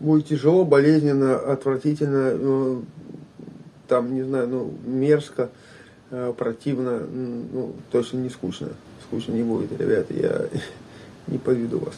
Будет тяжело, болезненно, отвратительно, ну, там, не знаю, ну, мерзко, э, противно, ну, точно не скучно. Скучно не будет, ребята, я не поведу вас.